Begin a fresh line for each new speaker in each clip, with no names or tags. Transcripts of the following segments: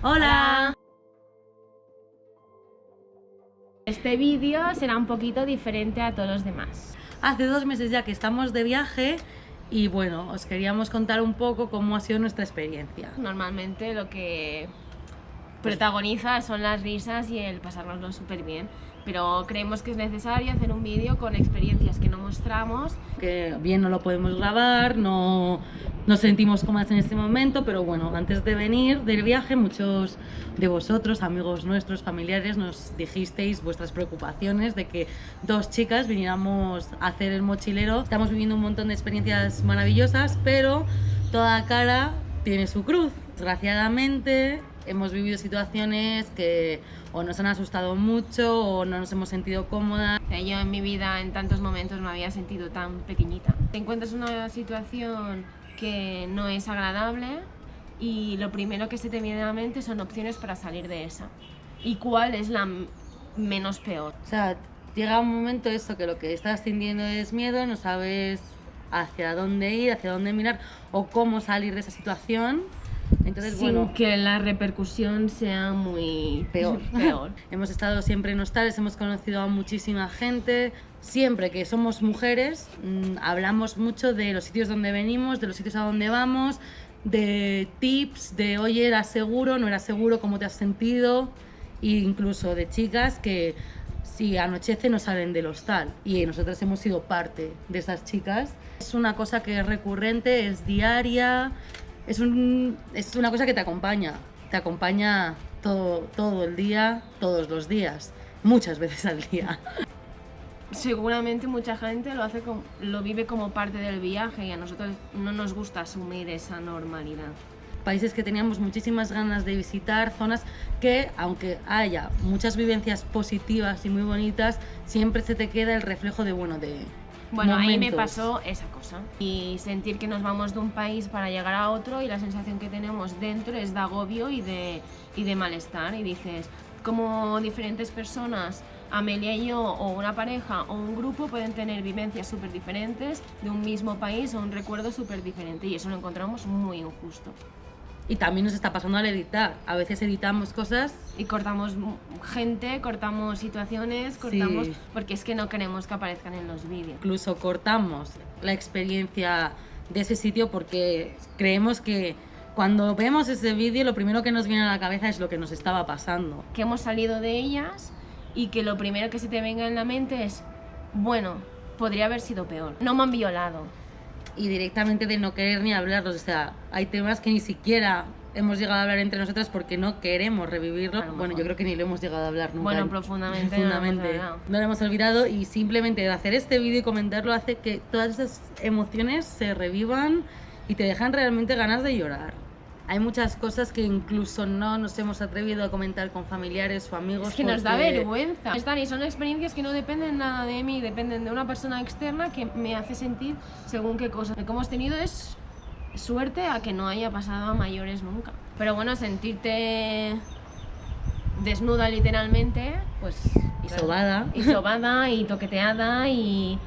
Hola.
Este vídeo será un poquito diferente a todos los demás.
Hace dos meses ya que estamos de viaje y bueno, os queríamos contar un poco cómo ha sido nuestra experiencia.
Normalmente lo que protagoniza son las risas y el pasárnoslo súper bien pero creemos que es necesario hacer un vídeo con experiencias que no mostramos.
Que bien no lo podemos grabar, no nos sentimos cómodas en este momento, pero bueno, antes de venir del viaje, muchos de vosotros, amigos nuestros, familiares, nos dijisteis vuestras preocupaciones de que dos chicas viniéramos a hacer el mochilero. Estamos viviendo un montón de experiencias maravillosas, pero toda cara tiene su cruz. Desgraciadamente, hemos vivido situaciones que o nos han asustado mucho o no nos hemos sentido cómodas.
Yo en mi vida en tantos momentos me había sentido tan pequeñita. Te encuentras en una situación que no es agradable y lo primero que se te viene a la mente son opciones para salir de esa. ¿Y cuál es la menos peor?
O sea, llega un momento eso que lo que estás sintiendo es miedo, no sabes hacia dónde ir, hacia dónde mirar o cómo salir de esa situación
entonces, Sin que la repercusión sea muy
peor. peor. hemos estado siempre en hostales, hemos conocido a muchísima gente. Siempre que somos mujeres, mm, hablamos mucho de los sitios donde venimos, de los sitios a donde vamos, de tips, de oye, ¿era seguro? ¿No era seguro? ¿Cómo te has sentido? E incluso de chicas que si anochece no salen del hostal y nosotros hemos sido parte de esas chicas. Es una cosa que es recurrente, es diaria, es, un, es una cosa que te acompaña, te acompaña todo, todo el día, todos los días, muchas veces al día.
Seguramente mucha gente lo, hace lo vive como parte del viaje y a nosotros no nos gusta asumir esa normalidad
países que teníamos muchísimas ganas de visitar, zonas que, aunque haya muchas vivencias positivas y muy bonitas, siempre se te queda el reflejo de, bueno, de,
bueno, ahí me pasó esa cosa. Y sentir que nos vamos de un país para llegar a otro y la sensación que tenemos dentro es de agobio y de, y de malestar. Y dices, como diferentes personas, Amelia y yo, o una pareja o un grupo, pueden tener vivencias súper diferentes de un mismo país o un recuerdo súper diferente. Y eso lo encontramos muy injusto.
Y también nos está pasando al editar. A veces editamos cosas
y cortamos gente, cortamos situaciones, cortamos porque es que no queremos que aparezcan en los vídeos.
Incluso cortamos la experiencia de ese sitio porque creemos que cuando vemos ese vídeo lo primero que nos viene a la cabeza es lo que nos estaba pasando.
Que hemos salido de ellas y que lo primero que se te venga en la mente es, bueno, podría haber sido peor. No me han violado,
y directamente de no querer ni hablarlos. O sea, hay temas que ni siquiera hemos llegado a hablar entre nosotras porque no queremos revivirlo. Bueno, yo creo que ni lo hemos llegado a hablar nunca.
Bueno, profundamente. profundamente.
No, no lo hemos olvidado y simplemente de hacer este vídeo y comentarlo hace que todas esas emociones se revivan y te dejan realmente ganas de llorar. Hay muchas cosas que incluso no nos hemos atrevido a comentar con familiares o amigos.
Es que nos da vergüenza. Están y son experiencias que no dependen nada de mí, dependen de una persona externa que me hace sentir según qué cosas. Lo que hemos tenido es suerte a que no haya pasado a mayores nunca. Pero bueno, sentirte desnuda literalmente, pues...
Y sobada.
Y sobada, y toqueteada, y,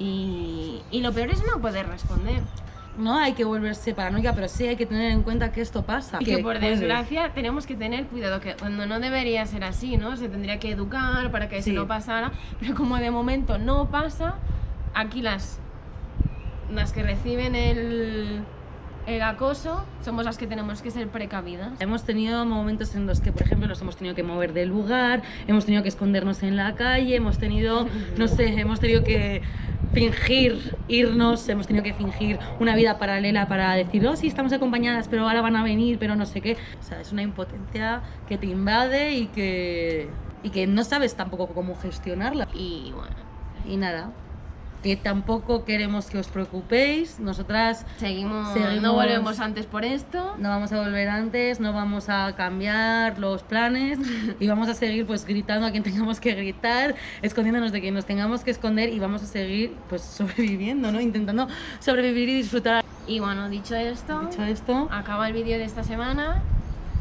y, y lo peor es no poder responder
no hay que volverse paranoica, pero sí hay que tener en cuenta que esto pasa.
Y que, por desgracia tenemos que tener cuidado, que cuando no debería ser así, ¿no? Se tendría que educar para que eso no pasara, pero como de momento no pasa, aquí las, las que reciben el, el acoso somos las que tenemos que ser precavidas.
Hemos tenido momentos en los que, por ejemplo, nos hemos tenido que mover del lugar, hemos tenido que escondernos en la calle, hemos tenido, no sé, hemos tenido que fingir irnos, hemos tenido que fingir una vida paralela para decir, oh sí, estamos acompañadas, pero ahora van a venir, pero no sé qué. O sea, es una impotencia que te invade y que, y que no sabes tampoco cómo gestionarla.
Y bueno.
Y nada, que tampoco queremos que os preocupéis. Nosotras
seguimos, no volvemos antes por esto.
No vamos a volver antes, no vamos a cambiar los planes y vamos a seguir pues gritando a quien tengamos que gritar, escondiéndonos de quien nos tengamos que esconder y vamos a seguir pues sobreviviendo, ¿no? Intentando sobrevivir y disfrutar.
Y bueno, dicho esto,
dicho esto
acaba el vídeo de esta semana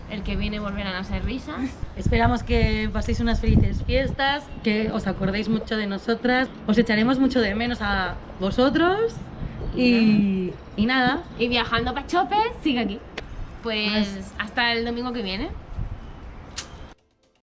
el que viene volverán a ser risas.
Esperamos que paséis unas felices fiestas, que os acordéis mucho de nosotras, os echaremos mucho de menos a vosotros y, y nada.
Y viajando para Chopes, sigue aquí. Pues hasta el domingo que viene.